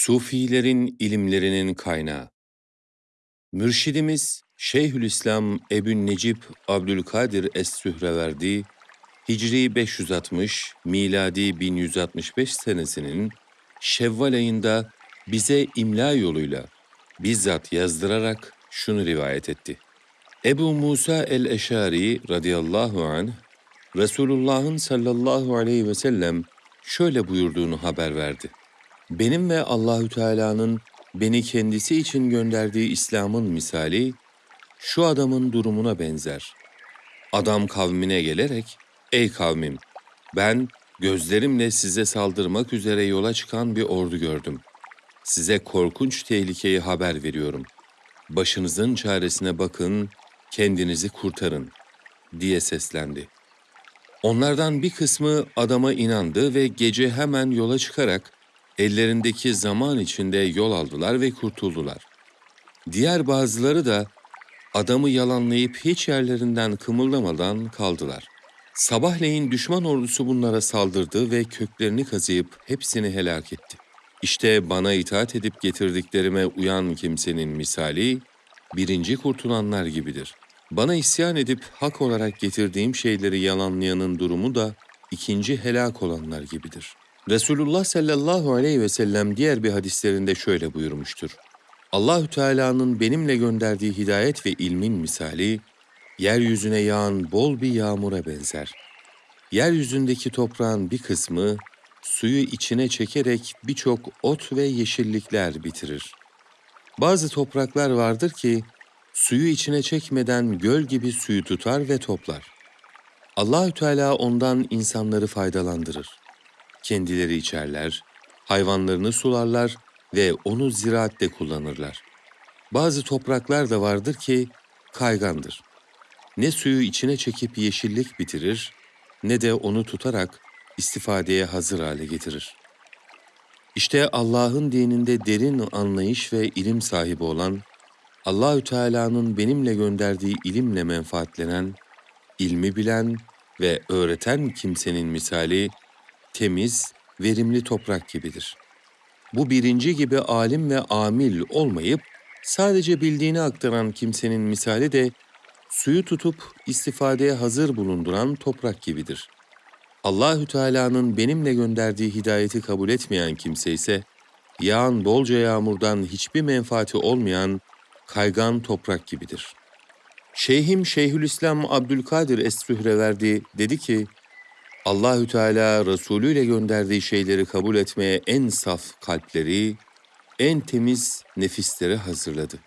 Sufilerin ilimlerinin kaynağı. Mürşidimiz Şeyhülislam Ebu Necip Abdülkadir Es-Sühreverdi, Hicri 560, miladi 1165 senesinin Şevval ayında bize imla yoluyla bizzat yazdırarak şunu rivayet etti. Ebu Musa el-Eşari radıyallahu anh, Resulullah'ın sallallahu aleyhi ve sellem şöyle buyurduğunu haber verdi. Benim ve Allahü Teala'nın beni kendisi için gönderdiği İslam'ın misali şu adamın durumuna benzer. Adam kavmine gelerek, ey kavmim, ben gözlerimle size saldırmak üzere yola çıkan bir ordu gördüm. Size korkunç tehlikeyi haber veriyorum. Başınızın çaresine bakın, kendinizi kurtarın, diye seslendi. Onlardan bir kısmı adama inandı ve gece hemen yola çıkarak ellerindeki zaman içinde yol aldılar ve kurtuldular. Diğer bazıları da adamı yalanlayıp hiç yerlerinden kımıldamadan kaldılar. Sabahleyin düşman ordusu bunlara saldırdı ve köklerini kazıyıp hepsini helak etti. İşte bana itaat edip getirdiklerime uyan kimsenin misali, birinci kurtulanlar gibidir. Bana isyan edip hak olarak getirdiğim şeyleri yalanlayanın durumu da ikinci helak olanlar gibidir.'' Resulullah sallallahu aleyhi ve sellem diğer bir hadislerinde şöyle buyurmuştur. Allahü Teala'nın benimle gönderdiği hidayet ve ilmin misali yeryüzüne yağan bol bir yağmura benzer. Yeryüzündeki toprağın bir kısmı suyu içine çekerek birçok ot ve yeşillikler bitirir. Bazı topraklar vardır ki suyu içine çekmeden göl gibi suyu tutar ve toplar. Allahü Teala ondan insanları faydalandırır kendileri içerler, hayvanlarını sularlar ve onu ziraatte kullanırlar. Bazı topraklar da vardır ki kaygandır. Ne suyu içine çekip yeşillik bitirir, ne de onu tutarak istifadeye hazır hale getirir. İşte Allah'ın dininde derin anlayış ve ilim sahibi olan, Allahü Teala'nın benimle gönderdiği ilimle menfaatlenen, ilmi bilen ve öğreten kimsenin misali temiz, verimli toprak gibidir. Bu birinci gibi alim ve amil olmayıp sadece bildiğini aktaran kimsenin misali de suyu tutup istifadeye hazır bulunduran toprak gibidir. Allahü Teala'nın benimle gönderdiği hidayeti kabul etmeyen kimse ise yağan bolca yağmurdan hiçbir menfaati olmayan kaygan toprak gibidir. Şeyhim Şeyhülislam Abdülkadir Es-Sühreverdi dedi ki, Allahü Teala Resulü ile gönderdiği şeyleri kabul etmeye en saf kalpleri, en temiz nefisleri hazırladı.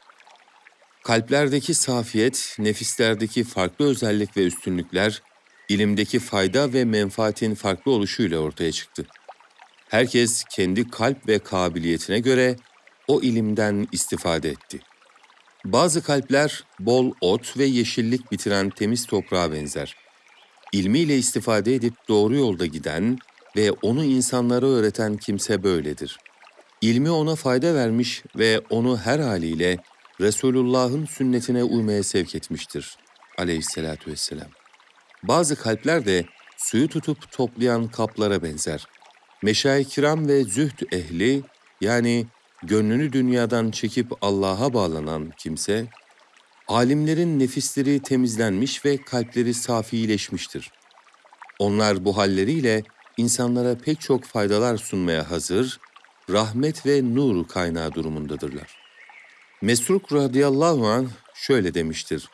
Kalplerdeki safiyet, nefislerdeki farklı özellik ve üstünlükler, ilimdeki fayda ve menfaatin farklı oluşuyla ortaya çıktı. Herkes kendi kalp ve kabiliyetine göre o ilimden istifade etti. Bazı kalpler bol ot ve yeşillik bitiren temiz toprağa benzer ilmiyle istifade edip doğru yolda giden ve onu insanlara öğreten kimse böyledir. İlmi ona fayda vermiş ve onu her haliyle Resulullah'ın sünnetine uymaya sevk etmiştir. Aleyhisselatü vesselam. Bazı kalpler de suyu tutup toplayan kaplara benzer. Meşayih kiram ve zühd ehli yani gönlünü dünyadan çekip Allah'a bağlanan kimse, Alimlerin nefisleri temizlenmiş ve kalpleri safileşmiştir. Onlar bu halleriyle insanlara pek çok faydalar sunmaya hazır, rahmet ve nur kaynağı durumundadırlar. Mesruk radıyallahu an şöyle demiştir.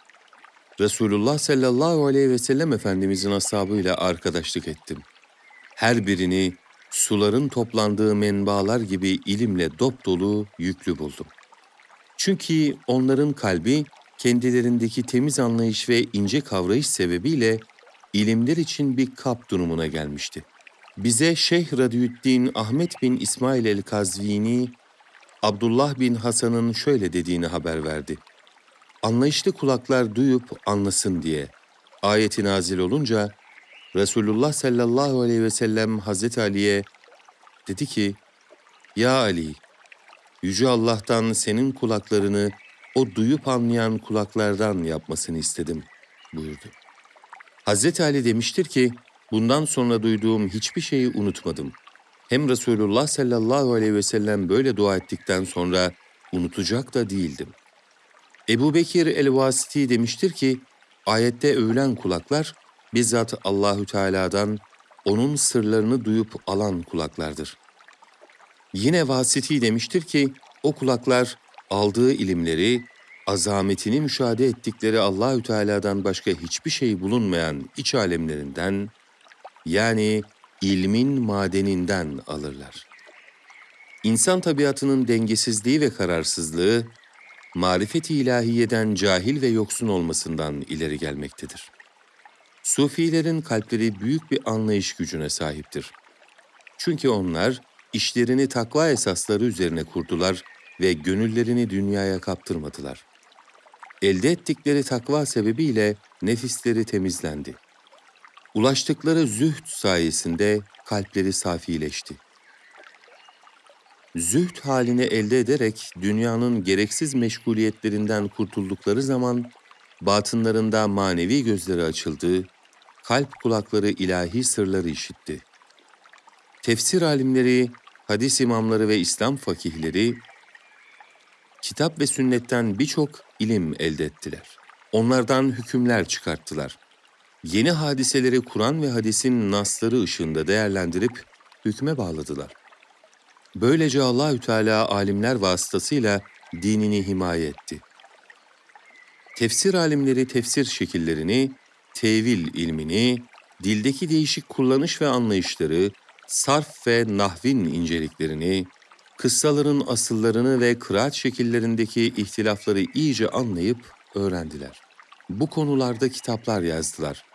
Resulullah sallallahu aleyhi ve sellem Efendimizin ashabıyla arkadaşlık ettim. Her birini suların toplandığı menbalar gibi ilimle dop dolu yüklü buldum. Çünkü onların kalbi kendilerindeki temiz anlayış ve ince kavrayış sebebiyle ilimler için bir kap durumuna gelmişti. Bize Şeyh Radiyüddin Ahmet bin İsmail el-Kazvini, Abdullah bin Hasan'ın şöyle dediğini haber verdi. Anlayışlı kulaklar duyup anlasın diye. Ayeti nazil olunca Resulullah sallallahu aleyhi ve sellem Hazreti Ali'ye dedi ki, Ya Ali, Yüce Allah'tan senin kulaklarını o duyup anlayan kulaklardan yapmasını istedim buyurdu. Hazreti Ali demiştir ki, bundan sonra duyduğum hiçbir şeyi unutmadım. Hem Resulullah sallallahu aleyhi ve sellem böyle dua ettikten sonra unutacak da değildim. Ebu Bekir el-Vasiti demiştir ki, ayette övülen kulaklar bizzat Allahü Teala'dan onun sırlarını duyup alan kulaklardır. Yine Vasiti demiştir ki, o kulaklar aldığı ilimleri, azametini müşahede ettikleri Allahü Teala'dan başka hiçbir şey bulunmayan iç alemlerinden yani ilmin madeninden alırlar. İnsan tabiatının dengesizliği ve kararsızlığı marifet-i ilahiyeden cahil ve yoksun olmasından ileri gelmektedir. Sufilerin kalpleri büyük bir anlayış gücüne sahiptir. Çünkü onlar işlerini takva esasları üzerine kurdular ve gönüllerini dünyaya kaptırmadılar. Elde ettikleri takva sebebiyle nefisleri temizlendi. Ulaştıkları zühd sayesinde kalpleri safileşti. Zühd halini elde ederek dünyanın gereksiz meşguliyetlerinden kurtuldukları zaman batınlarında manevi gözleri açıldı, kalp kulakları ilahi sırları işitti. Tefsir alimleri, hadis imamları ve İslam fakihleri kitap ve sünnetten birçok ilim elde ettiler. Onlardan hükümler çıkarttılar. Yeni hadiseleri Kur'an ve hadisin nasları ışığında değerlendirip hükme bağladılar. Böylece Allahü Teala alimler vasıtasıyla dinini himaye etti. Tefsir alimleri tefsir şekillerini, tevil ilmini, dildeki değişik kullanış ve anlayışları, sarf ve nahvin inceliklerini, kıssaların asıllarını ve kıraat şekillerindeki ihtilafları iyice anlayıp öğrendiler. Bu konularda kitaplar yazdılar.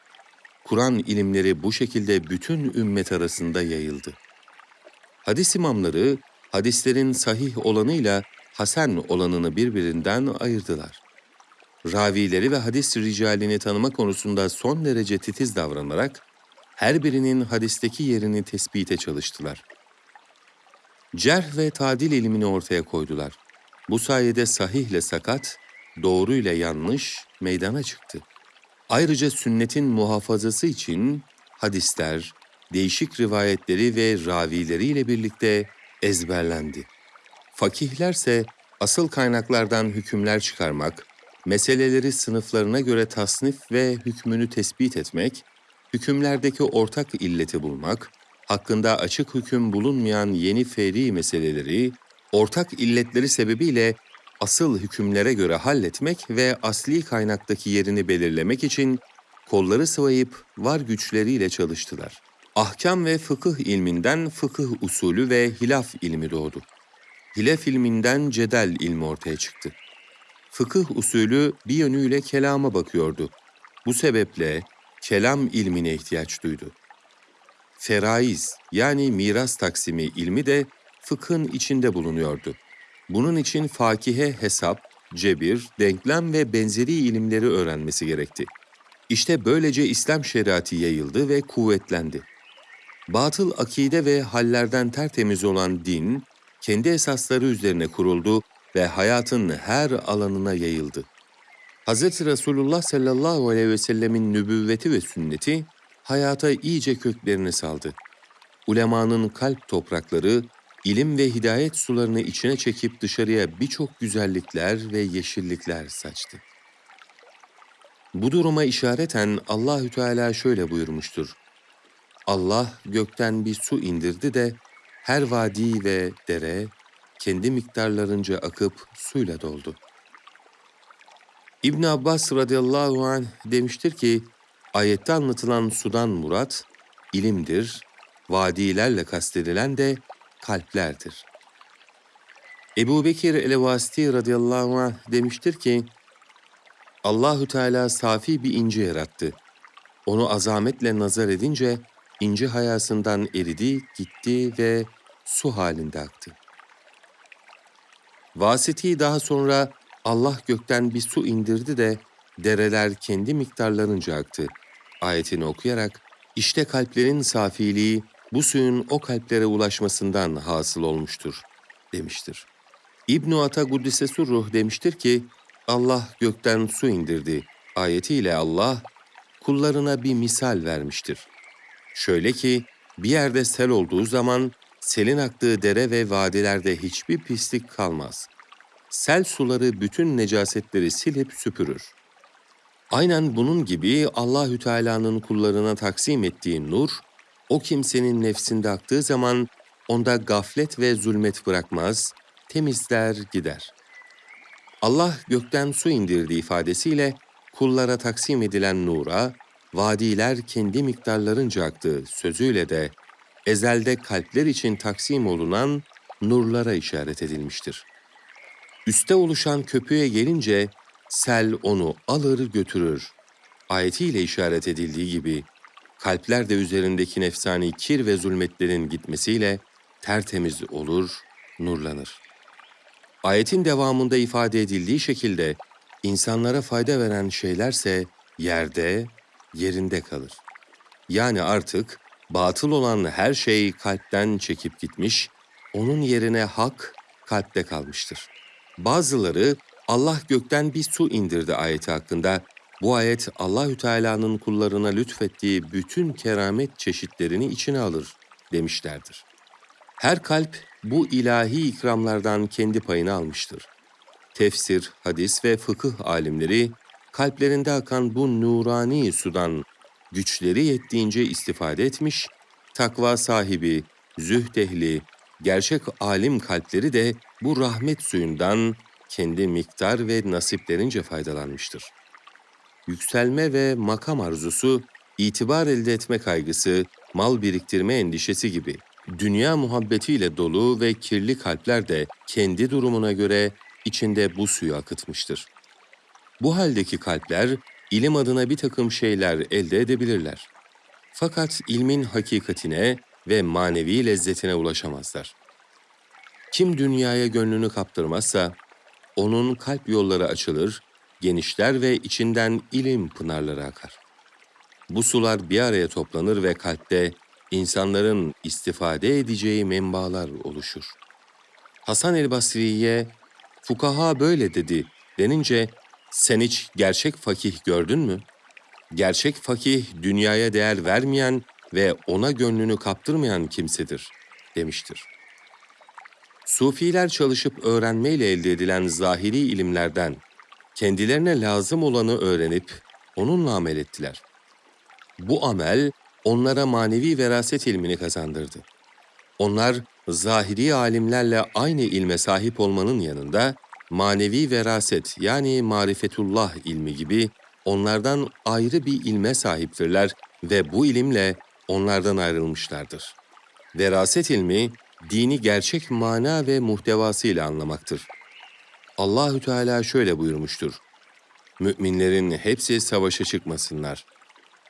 Kur'an ilimleri bu şekilde bütün ümmet arasında yayıldı. Hadis imamları hadislerin sahih olanıyla hasen olanını birbirinden ayırdılar. Ravileri ve hadis ricalini tanıma konusunda son derece titiz davranarak her birinin hadisteki yerini tespite çalıştılar. Cerh ve tadil ilmini ortaya koydular. Bu sayede sahihle sakat, doğruyla yanlış meydana çıktı. Ayrıca sünnetin muhafazası için hadisler, değişik rivayetleri ve ravileriyle birlikte ezberlendi. Fakihlerse asıl kaynaklardan hükümler çıkarmak, meseleleri sınıflarına göre tasnif ve hükmünü tespit etmek, hükümlerdeki ortak illeti bulmak, hakkında açık hüküm bulunmayan yeni feri meseleleri, ortak illetleri sebebiyle asıl hükümlere göre halletmek ve asli kaynaktaki yerini belirlemek için kolları sıvayıp var güçleriyle çalıştılar. Ahkam ve fıkıh ilminden fıkıh usulü ve hilaf ilmi doğdu. Hilaf ilminden cedel ilmi ortaya çıktı. Fıkıh usulü bir yönüyle kelama bakıyordu. Bu sebeple kelam ilmine ihtiyaç duydu. Feraiz yani miras taksimi ilmi de fıkhın içinde bulunuyordu. Bunun için fakihe hesap, cebir, denklem ve benzeri ilimleri öğrenmesi gerekti. İşte böylece İslam şeriatı yayıldı ve kuvvetlendi. Batıl akide ve hallerden tertemiz olan din, kendi esasları üzerine kuruldu ve hayatın her alanına yayıldı. Hz. Resulullah sallallahu aleyhi ve sellemin nübüvveti ve sünneti hayata iyice köklerini saldı. Ulemanın kalp toprakları, ilim ve hidayet sularını içine çekip dışarıya birçok güzellikler ve yeşillikler saçtı. Bu duruma işareten Allahü Teala şöyle buyurmuştur. Allah gökten bir su indirdi de her vadi ve dere kendi miktarlarınca akıp suyla doldu. İbn Abbas radıyallahu anh demiştir ki, ayette anlatılan sudan murat, ilimdir, vadilerle kastedilen de kalplerdir. Ebu Bekir el-Vasiti radıyallahu anh demiştir ki, Allahü Teala safi bir inci yarattı. Onu azametle nazar edince inci hayasından eridi, gitti ve su halinde aktı. Vasiti daha sonra Allah gökten bir su indirdi de dereler kendi miktarlarınca aktı. Ayetini okuyarak işte kalplerin safiliği bu suyun o kalplere ulaşmasından hasıl olmuştur demiştir. İbn-i Ata Guddise Ruh demiştir ki Allah gökten su indirdi. Ayetiyle Allah kullarına bir misal vermiştir. Şöyle ki bir yerde sel olduğu zaman selin aktığı dere ve vadilerde hiçbir pislik kalmaz. Sel suları bütün necasetleri silip süpürür. Aynen bunun gibi Allahü Teala'nın kullarına taksim ettiği nur, o kimsenin nefsinde aktığı zaman onda gaflet ve zulmet bırakmaz, temizler gider. Allah gökten su indirdi ifadesiyle kullara taksim edilen nura, vadiler kendi miktarlarınca aktığı sözüyle de ezelde kalpler için taksim olunan nurlara işaret edilmiştir. Üste oluşan köpüğe gelince sel onu alır götürür. Ayetiyle işaret edildiği gibi kalpler de üzerindeki nefsani kir ve zulmetlerin gitmesiyle tertemiz olur, nurlanır. Ayetin devamında ifade edildiği şekilde insanlara fayda veren şeylerse yerde, yerinde kalır. Yani artık batıl olan her şey kalpten çekip gitmiş, onun yerine hak kalpte kalmıştır. Bazıları Allah gökten bir su indirdi ayeti hakkında. Bu ayet Allahü Teala'nın kullarına lütfettiği bütün keramet çeşitlerini içine alır demişlerdir. Her kalp bu ilahi ikramlardan kendi payını almıştır. Tefsir, hadis ve fıkıh alimleri kalplerinde akan bu nurani sudan güçleri yettiğince istifade etmiş, takva sahibi, zühd ehli, gerçek alim kalpleri de bu rahmet suyundan kendi miktar ve nasiplerince faydalanmıştır. Yükselme ve makam arzusu, itibar elde etme kaygısı, mal biriktirme endişesi gibi dünya muhabbetiyle dolu ve kirli kalpler de kendi durumuna göre içinde bu suyu akıtmıştır. Bu haldeki kalpler ilim adına bir takım şeyler elde edebilirler. Fakat ilmin hakikatine ve manevi lezzetine ulaşamazlar. Kim dünyaya gönlünü kaptırmazsa, onun kalp yolları açılır, genişler ve içinden ilim pınarları akar. Bu sular bir araya toplanır ve kalpte insanların istifade edeceği menbalar oluşur. Hasan el Basri'ye fukaha böyle dedi denince sen hiç gerçek fakih gördün mü? Gerçek fakih dünyaya değer vermeyen ve ona gönlünü kaptırmayan kimsedir demiştir. Sufiler çalışıp öğrenmeyle elde edilen zahiri ilimlerden kendilerine lazım olanı öğrenip onunla amel ettiler. Bu amel onlara manevi veraset ilmini kazandırdı. Onlar zahiri alimlerle aynı ilme sahip olmanın yanında manevi veraset yani marifetullah ilmi gibi onlardan ayrı bir ilme sahiptirler ve bu ilimle onlardan ayrılmışlardır. Veraset ilmi dini gerçek mana ve muhtevasıyla anlamaktır. Allahü Teala şöyle buyurmuştur. Müminlerin hepsi savaşa çıkmasınlar.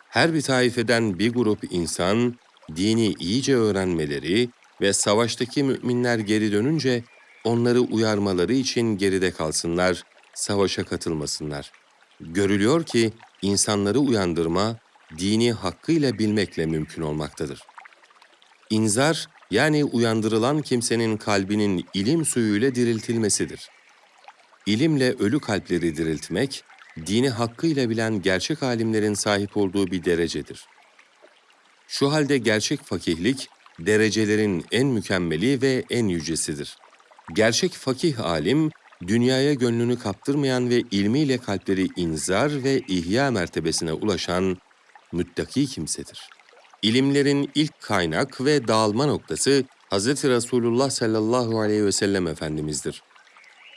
Her bir taifeden bir grup insan dini iyice öğrenmeleri ve savaştaki müminler geri dönünce onları uyarmaları için geride kalsınlar, savaşa katılmasınlar. Görülüyor ki insanları uyandırma dini hakkıyla bilmekle mümkün olmaktadır. İnzar yani uyandırılan kimsenin kalbinin ilim suyuyla diriltilmesidir. İlimle ölü kalpleri diriltmek, dini hakkıyla bilen gerçek alimlerin sahip olduğu bir derecedir. Şu halde gerçek fakihlik, derecelerin en mükemmeli ve en yücesidir. Gerçek fakih alim, dünyaya gönlünü kaptırmayan ve ilmiyle kalpleri inzar ve ihya mertebesine ulaşan müttaki kimsedir. İlimlerin ilk kaynak ve dağılma noktası Hz. Resulullah sallallahu aleyhi ve sellem Efendimiz'dir.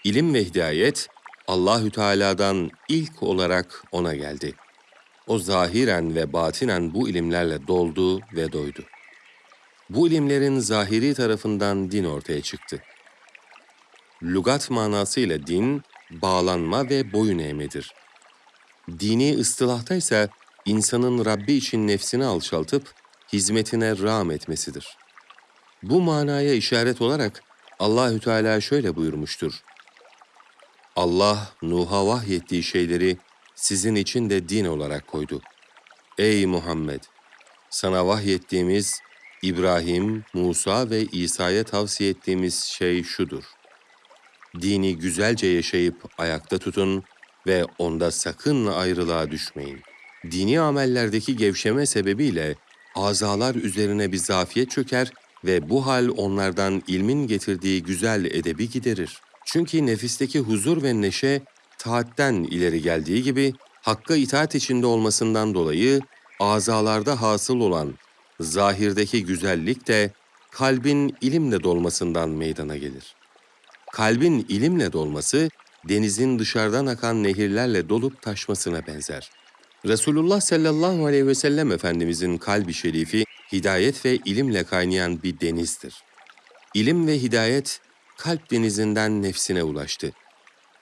İlim ve hidayet Allahü Teala'dan ilk olarak ona geldi. O zahiren ve batinen bu ilimlerle doldu ve doydu. Bu ilimlerin zahiri tarafından din ortaya çıktı. Lugat manasıyla din, bağlanma ve boyun eğmedir. Dini ıstılahta ise insanın Rabbi için nefsini alçaltıp hizmetine rağm etmesidir. Bu manaya işaret olarak Allahü Teala şöyle buyurmuştur. Allah Nuh'a vahyettiği şeyleri sizin için de din olarak koydu. Ey Muhammed! Sana vahyettiğimiz İbrahim, Musa ve İsa'ya tavsiye ettiğimiz şey şudur. Dini güzelce yaşayıp ayakta tutun ve onda sakın ayrılığa düşmeyin. Dini amellerdeki gevşeme sebebiyle azalar üzerine bir zafiyet çöker ve bu hal onlardan ilmin getirdiği güzel edebi giderir. Çünkü nefisteki huzur ve neşe taatten ileri geldiği gibi Hakk'a itaat içinde olmasından dolayı azalarda hasıl olan zahirdeki güzellik de kalbin ilimle dolmasından meydana gelir. Kalbin ilimle dolması, denizin dışarıdan akan nehirlerle dolup taşmasına benzer. Resulullah sallallahu aleyhi ve sellem Efendimizin kalbi şerifi, hidayet ve ilimle kaynayan bir denizdir. İlim ve hidayet, kalp denizinden nefsine ulaştı.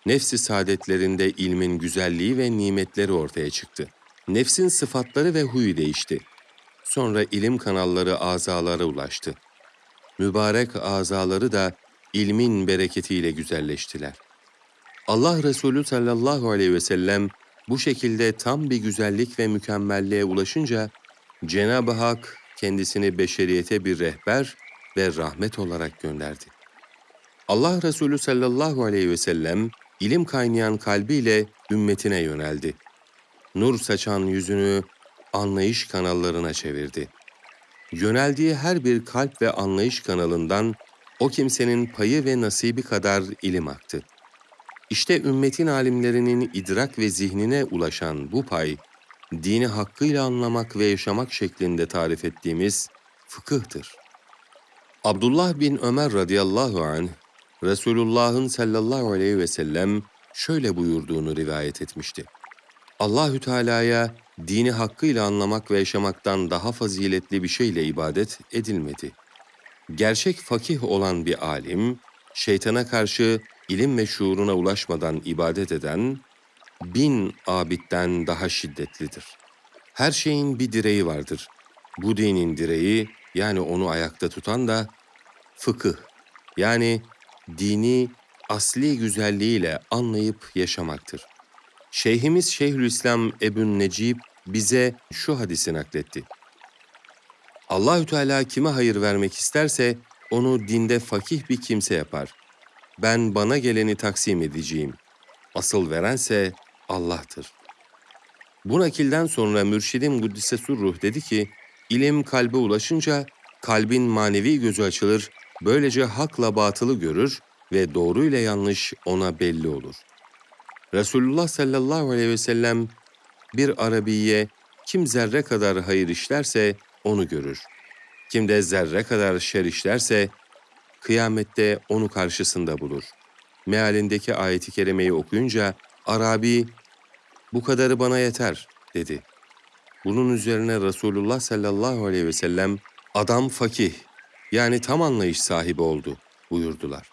Nefsi saadetlerinde ilmin güzelliği ve nimetleri ortaya çıktı. Nefsin sıfatları ve huyu değişti. Sonra ilim kanalları azalara ulaştı. Mübarek azaları da ilmin bereketiyle güzelleştiler. Allah Resulü sallallahu aleyhi ve sellem bu şekilde tam bir güzellik ve mükemmelliğe ulaşınca Cenab-ı Hak kendisini beşeriyete bir rehber ve rahmet olarak gönderdi. Allah Resulü sallallahu aleyhi ve sellem ilim kaynayan kalbiyle ümmetine yöneldi. Nur saçan yüzünü anlayış kanallarına çevirdi. Yöneldiği her bir kalp ve anlayış kanalından o kimsenin payı ve nasibi kadar ilim aktı. İşte ümmetin alimlerinin idrak ve zihnine ulaşan bu pay, dini hakkıyla anlamak ve yaşamak şeklinde tarif ettiğimiz fıkıhtır. Abdullah bin Ömer radıyallahu anh, Resulullah'ın sallallahu aleyhi ve sellem şöyle buyurduğunu rivayet etmişti. Allahü Teala'ya dini hakkıyla anlamak ve yaşamaktan daha faziletli bir şeyle ibadet edilmedi. Gerçek fakih olan bir alim, şeytana karşı ilim ve şuuruna ulaşmadan ibadet eden, bin abitten daha şiddetlidir. Her şeyin bir direği vardır. Bu dinin direği, yani onu ayakta tutan da fıkıh, yani dini asli güzelliğiyle anlayıp yaşamaktır. Şeyhimiz Şeyhülislam Ebün Necip bize şu hadisi nakletti. Allahü Teala kime hayır vermek isterse onu dinde fakih bir kimse yapar. Ben bana geleni taksim edeceğim. Asıl verense Allah'tır. Bu nakilden sonra mürşidim Kuddise Surruh dedi ki, ilim kalbe ulaşınca kalbin manevi gözü açılır, böylece hakla batılı görür ve doğru ile yanlış ona belli olur. Resulullah sallallahu aleyhi ve sellem bir Arabiye kim zerre kadar hayır işlerse onu görür. Kim de zerre kadar şer işlerse kıyamette onu karşısında bulur. Mealindeki ayeti kerimeyi okuyunca Arabi bu kadarı bana yeter dedi. Bunun üzerine Resulullah sallallahu aleyhi ve sellem adam fakih yani tam anlayış sahibi oldu buyurdular.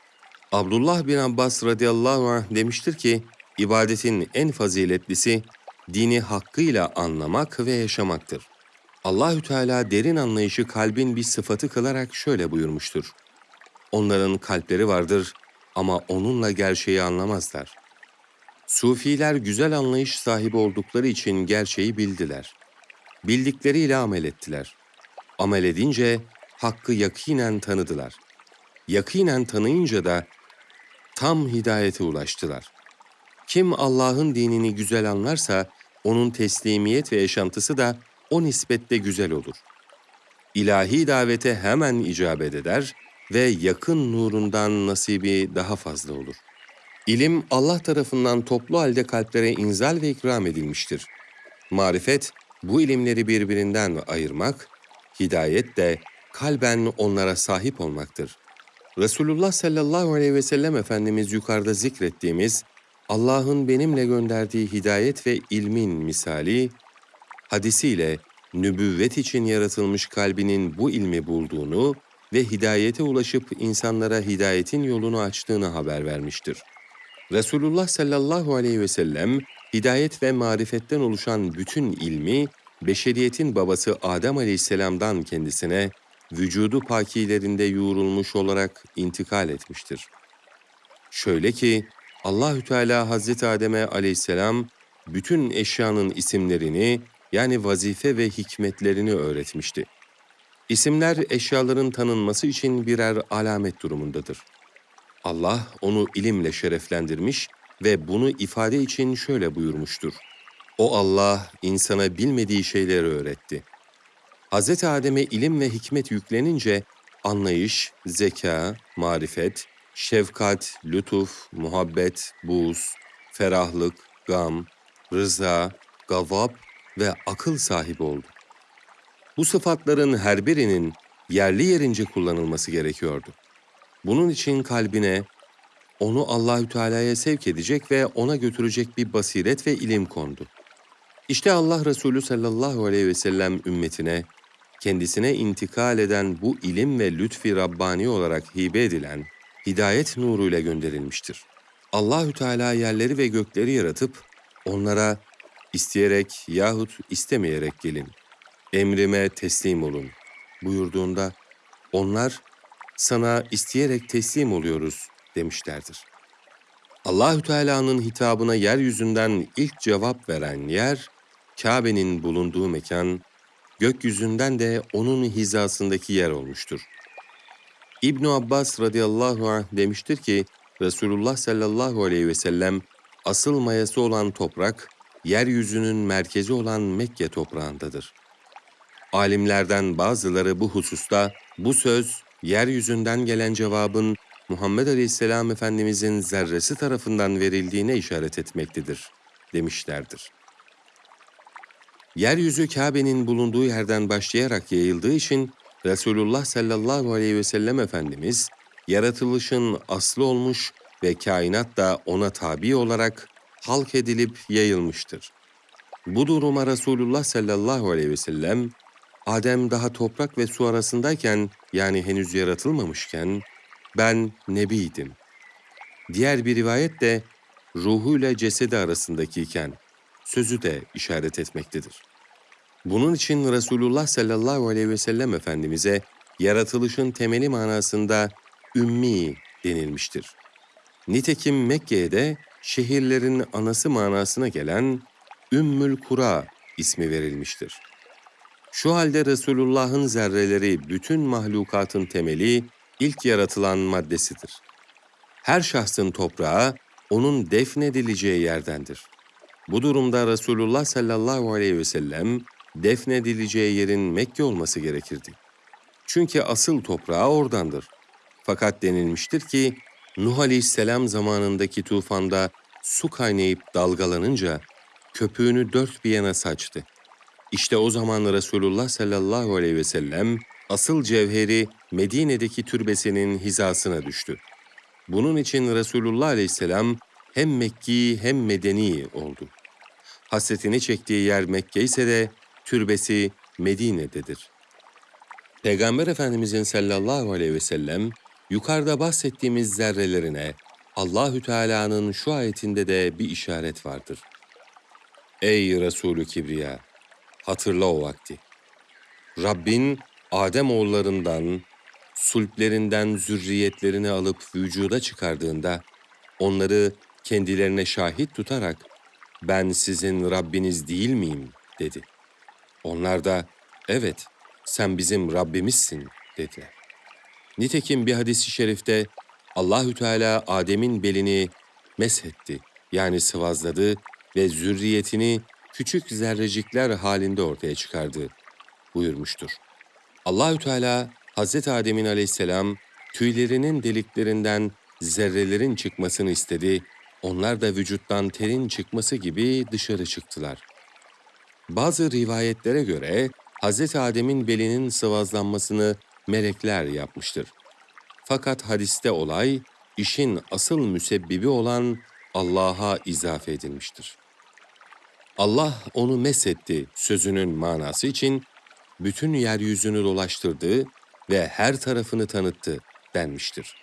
Abdullah bin Abbas radıyallahu anh demiştir ki ibadetin en faziletlisi dini hakkıyla anlamak ve yaşamaktır. Allahü Teala derin anlayışı kalbin bir sıfatı kılarak şöyle buyurmuştur. Onların kalpleri vardır ama onunla gerçeği anlamazlar. Sufiler güzel anlayış sahibi oldukları için gerçeği bildiler. Bildikleriyle amel ettiler. Amel edince hakkı yakinen tanıdılar. Yakinen tanıyınca da tam hidayete ulaştılar. Kim Allah'ın dinini güzel anlarsa onun teslimiyet ve yaşantısı da o nispette güzel olur. İlahi davete hemen icabet eder ve yakın nurundan nasibi daha fazla olur. İlim Allah tarafından toplu halde kalplere inzal ve ikram edilmiştir. Marifet, bu ilimleri birbirinden ayırmak, hidayet de kalben onlara sahip olmaktır. Resulullah sallallahu aleyhi ve sellem Efendimiz yukarıda zikrettiğimiz Allah'ın benimle gönderdiği hidayet ve ilmin misali, hadisiyle nübüvvet için yaratılmış kalbinin bu ilmi bulduğunu ve hidayete ulaşıp insanlara hidayetin yolunu açtığını haber vermiştir. Resulullah sallallahu aleyhi ve sellem, hidayet ve marifetten oluşan bütün ilmi, beşeriyetin babası Adem aleyhisselamdan kendisine, vücudu pakilerinde yoğrulmuş olarak intikal etmiştir. Şöyle ki, Allahü Teala Hazreti Adem'e aleyhisselam bütün eşyanın isimlerini yani vazife ve hikmetlerini öğretmişti. İsimler eşyaların tanınması için birer alamet durumundadır. Allah onu ilimle şereflendirmiş ve bunu ifade için şöyle buyurmuştur. O Allah insana bilmediği şeyleri öğretti. Hz. Adem'e ilim ve hikmet yüklenince anlayış, zeka, marifet, şefkat, lütuf, muhabbet, buz, ferahlık, gam, rıza, gavab ve akıl sahibi oldu. Bu sıfatların her birinin yerli yerince kullanılması gerekiyordu. Bunun için kalbine onu Allahü Teala'ya sevk edecek ve ona götürecek bir basiret ve ilim kondu. İşte Allah Resulü sallallahu aleyhi ve sellem ümmetine kendisine intikal eden bu ilim ve lütfi Rabbani olarak hibe edilen hidayet nuruyla gönderilmiştir. Allahü Teala yerleri ve gökleri yaratıp onlara isteyerek yahut istemeyerek gelin, emrime teslim olun buyurduğunda onlar sana isteyerek teslim oluyoruz demişlerdir. Allahü Teala'nın hitabına yeryüzünden ilk cevap veren yer Kabe'nin bulunduğu mekan, gökyüzünden de onun hizasındaki yer olmuştur. İbn Abbas radıyallahu anh demiştir ki Resulullah sallallahu aleyhi ve sellem asıl mayası olan toprak yeryüzünün merkezi olan Mekke toprağındadır. Alimlerden bazıları bu hususta bu söz yeryüzünden gelen cevabın Muhammed Aleyhisselam Efendimizin zerresi tarafından verildiğine işaret etmektedir demişlerdir. Yeryüzü Kabe'nin bulunduğu yerden başlayarak yayıldığı için Resulullah sallallahu aleyhi ve sellem Efendimiz yaratılışın aslı olmuş ve kainat da ona tabi olarak halk edilip yayılmıştır. Bu duruma Resulullah sallallahu aleyhi ve sellem, Adem daha toprak ve su arasındayken yani henüz yaratılmamışken ben nebiydim. Diğer bir rivayet de ruhuyla cesedi arasındakiyken sözü de işaret etmektedir. Bunun için Resulullah sallallahu aleyhi ve sellem Efendimiz'e yaratılışın temeli manasında ümmi denilmiştir. Nitekim Mekke'ye de şehirlerin anası manasına gelen Ümmül Kura ismi verilmiştir. Şu halde Resulullah'ın zerreleri bütün mahlukatın temeli, ilk yaratılan maddesidir. Her şahsın toprağı onun defnedileceği yerdendir. Bu durumda Resulullah sallallahu aleyhi ve sellem defnedileceği yerin Mekke olması gerekirdi. Çünkü asıl toprağı oradandır. Fakat denilmiştir ki Nuh aleyhisselam zamanındaki tufanda su kaynayıp dalgalanınca köpüğünü dört bir yana saçtı. İşte o zaman Resulullah sallallahu aleyhi ve sellem asıl cevheri Medine'deki türbesinin hizasına düştü. Bunun için Resulullah aleyhisselam hem Mekki hem Medeni oldu. Hasretini çektiği yer Mekke ise de türbesi Medine'dedir. Peygamber Efendimizin sallallahu aleyhi ve sellem yukarıda bahsettiğimiz zerrelerine Allahü Teala'nın şu ayetinde de bir işaret vardır. Ey Resulü Kibriya! Hatırla o vakti. Rabbin Adem oğullarından, sulplerinden zürriyetlerini alıp vücuda çıkardığında onları kendilerine şahit tutarak ben sizin Rabbiniz değil miyim dedi. Onlar da evet sen bizim Rabbimizsin dediler. Nitekim bir hadisi şerifte Allahü Teala Adem'in belini meshetti yani sıvazladı ve zürriyetini küçük zerrecikler halinde ortaya çıkardı buyurmuştur. Allahü Teala Hazreti Adem'in aleyhisselam tüylerinin deliklerinden zerrelerin çıkmasını istedi. Onlar da vücuttan terin çıkması gibi dışarı çıktılar. Bazı rivayetlere göre Hz. Adem'in belinin sıvazlanmasını melekler yapmıştır. Fakat hadiste olay, işin asıl müsebbibi olan Allah'a izafe edilmiştir. Allah onu mesetti sözünün manası için bütün yeryüzünü dolaştırdı ve her tarafını tanıttı denmiştir.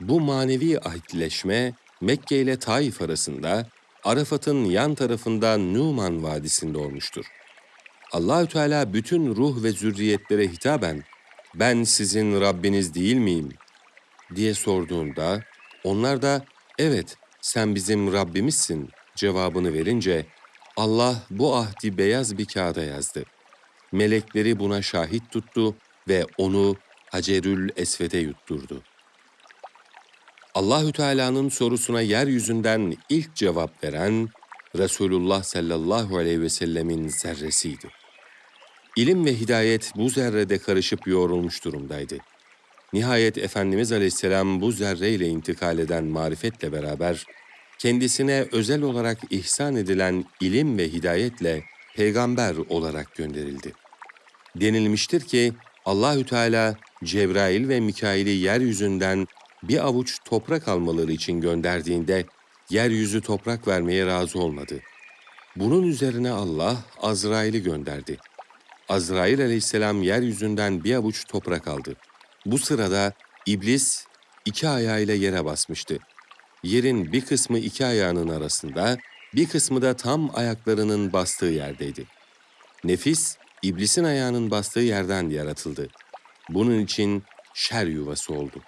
Bu manevi ahitleşme Mekke ile Taif arasında Arafat'ın yan tarafında Numan Vadisi'nde olmuştur. Allahü Teala bütün ruh ve zürriyetlere hitaben ben sizin Rabbiniz değil miyim diye sorduğunda onlar da evet sen bizim Rabbimizsin cevabını verince Allah bu ahdi beyaz bir kağıda yazdı. Melekleri buna şahit tuttu ve onu Hacerül Esved'e yutturdu. Allahü Teala'nın sorusuna yeryüzünden ilk cevap veren Resulullah sallallahu aleyhi ve sellemin zerresiydi. İlim ve hidayet bu zerrede karışıp yoğrulmuş durumdaydı. Nihayet Efendimiz Aleyhisselam bu zerreyle intikal eden marifetle beraber, kendisine özel olarak ihsan edilen ilim ve hidayetle peygamber olarak gönderildi. Denilmiştir ki Allahü Teala Cebrail ve Mikail'i yeryüzünden bir avuç toprak almaları için gönderdiğinde yeryüzü toprak vermeye razı olmadı. Bunun üzerine Allah Azrail'i gönderdi. Azrail aleyhisselam yeryüzünden bir avuç toprak aldı. Bu sırada iblis iki ayağıyla yere basmıştı. Yerin bir kısmı iki ayağının arasında, bir kısmı da tam ayaklarının bastığı yerdeydi. Nefis, iblisin ayağının bastığı yerden yaratıldı. Bunun için şer yuvası oldu.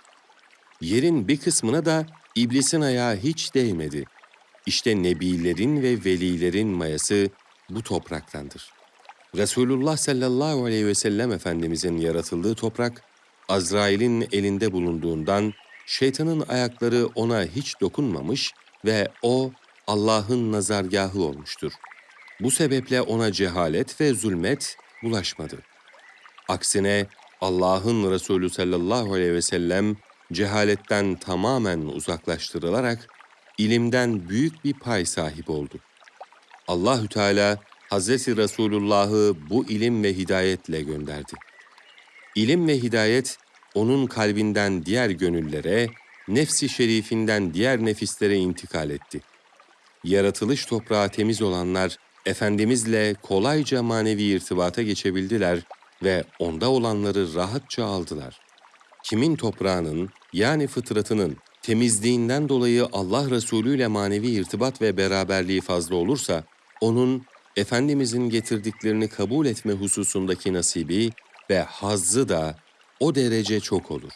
Yerin bir kısmına da iblisin ayağı hiç değmedi. İşte nebilerin ve velilerin mayası bu topraktandır. Resulullah sallallahu aleyhi ve sellem Efendimizin yaratıldığı toprak, Azrail'in elinde bulunduğundan şeytanın ayakları ona hiç dokunmamış ve o Allah'ın nazargahı olmuştur. Bu sebeple ona cehalet ve zulmet bulaşmadı. Aksine Allah'ın Resulü sallallahu aleyhi ve sellem cehaletten tamamen uzaklaştırılarak ilimden büyük bir pay sahip oldu. Allahü Teala Hazreti Resulullah'ı bu ilim ve hidayetle gönderdi. İlim ve hidayet onun kalbinden diğer gönüllere, nefsi şerifinden diğer nefislere intikal etti. Yaratılış toprağı temiz olanlar Efendimizle kolayca manevi irtibata geçebildiler ve onda olanları rahatça aldılar. Kimin toprağının yani fıtratının temizliğinden dolayı Allah Resulü ile manevi irtibat ve beraberliği fazla olursa, onun Efendimizin getirdiklerini kabul etme hususundaki nasibi ve hazzı da o derece çok olur.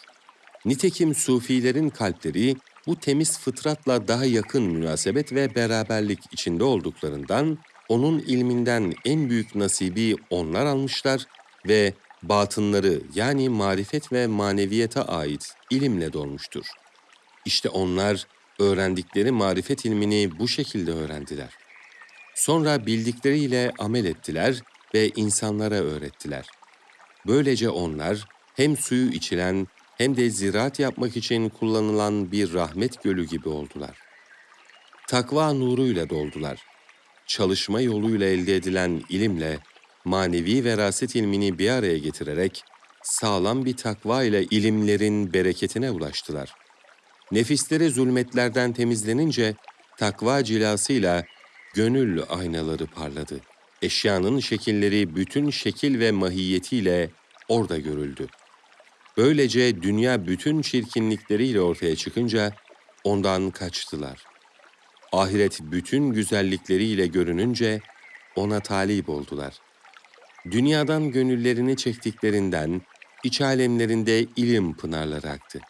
Nitekim sufilerin kalpleri bu temiz fıtratla daha yakın münasebet ve beraberlik içinde olduklarından onun ilminden en büyük nasibi onlar almışlar ve batınları yani marifet ve maneviyete ait ilimle dolmuştur. İşte onlar öğrendikleri marifet ilmini bu şekilde öğrendiler. Sonra bildikleriyle amel ettiler ve insanlara öğrettiler. Böylece onlar hem suyu içilen hem de ziraat yapmak için kullanılan bir rahmet gölü gibi oldular. Takva nuruyla doldular. Çalışma yoluyla elde edilen ilimle manevi veraset ilmini bir araya getirerek sağlam bir takva ile ilimlerin bereketine ulaştılar. Nefisleri zulmetlerden temizlenince takva cilasıyla gönül aynaları parladı. Eşyanın şekilleri bütün şekil ve mahiyetiyle orada görüldü. Böylece dünya bütün çirkinlikleriyle ortaya çıkınca ondan kaçtılar. Ahiret bütün güzellikleriyle görününce ona talip oldular. Dünyadan gönüllerini çektiklerinden iç alemlerinde ilim pınarları aktı.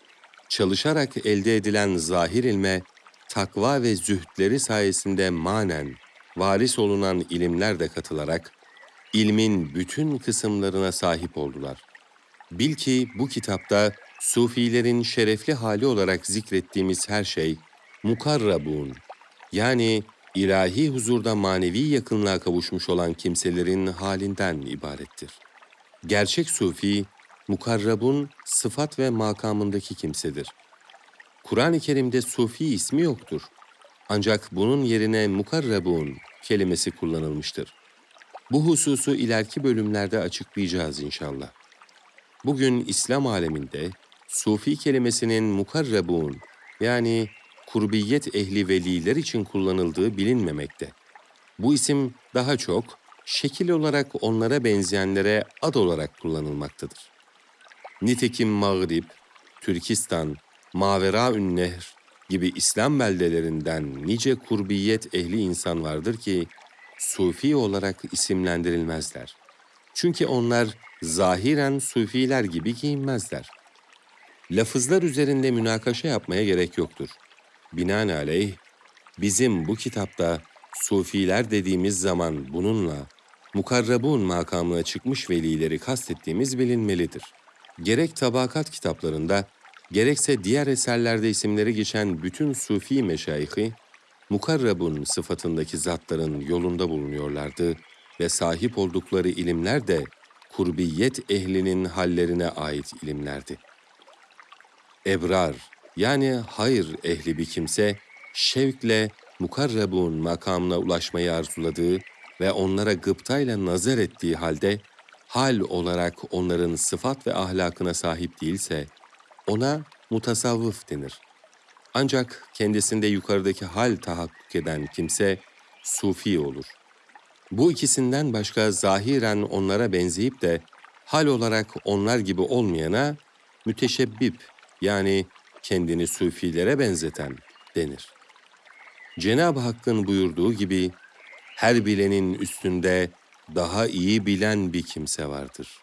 Çalışarak elde edilen zahir ilme takva ve zühdleri sayesinde manen varis olunan ilimler de katılarak ilmin bütün kısımlarına sahip oldular. Bil ki bu kitapta sufilerin şerefli hali olarak zikrettiğimiz her şey mukarrabun yani ilahi huzurda manevi yakınlığa kavuşmuş olan kimselerin halinden ibarettir. Gerçek sufi, mukarrabun sıfat ve makamındaki kimsedir. Kur'an-ı Kerim'de sufi ismi yoktur. Ancak bunun yerine mukarrabun kelimesi kullanılmıştır. Bu hususu ileriki bölümlerde açıklayacağız inşallah. Bugün İslam aleminde sufi kelimesinin mukarrabun yani kurbiyet ehli veliler için kullanıldığı bilinmemekte. Bu isim daha çok şekil olarak onlara benzeyenlere ad olarak kullanılmaktadır. Nitekim Mağrib, Türkistan, Maveraün Nehr gibi İslam beldelerinden nice kurbiyet ehli insan vardır ki sufi olarak isimlendirilmezler. Çünkü onlar zahiren sufiler gibi giyinmezler. Lafızlar üzerinde münakaşa yapmaya gerek yoktur. Binaenaleyh, bizim bu kitapta sufiler dediğimiz zaman bununla mukarrabun makamına çıkmış velileri kastettiğimiz bilinmelidir. Gerek tabakat kitaplarında, gerekse diğer eserlerde isimleri geçen bütün sufi meşayihi, mukarrabun sıfatındaki zatların yolunda bulunuyorlardı ve sahip oldukları ilimler de kurbiyet ehlinin hallerine ait ilimlerdi. Ebrar yani hayır ehli bir kimse şevkle mukarrabun makamına ulaşmayı arzuladığı ve onlara gıptayla nazar ettiği halde hal olarak onların sıfat ve ahlakına sahip değilse ona mutasavvıf denir. Ancak kendisinde yukarıdaki hal tahakkuk eden kimse sufi olur. Bu ikisinden başka zahiren onlara benzeyip de hal olarak onlar gibi olmayana müteşebbip yani kendini sufilere benzeten denir. Cenab-ı Hakk'ın buyurduğu gibi her bilenin üstünde daha iyi bilen bir kimse vardır.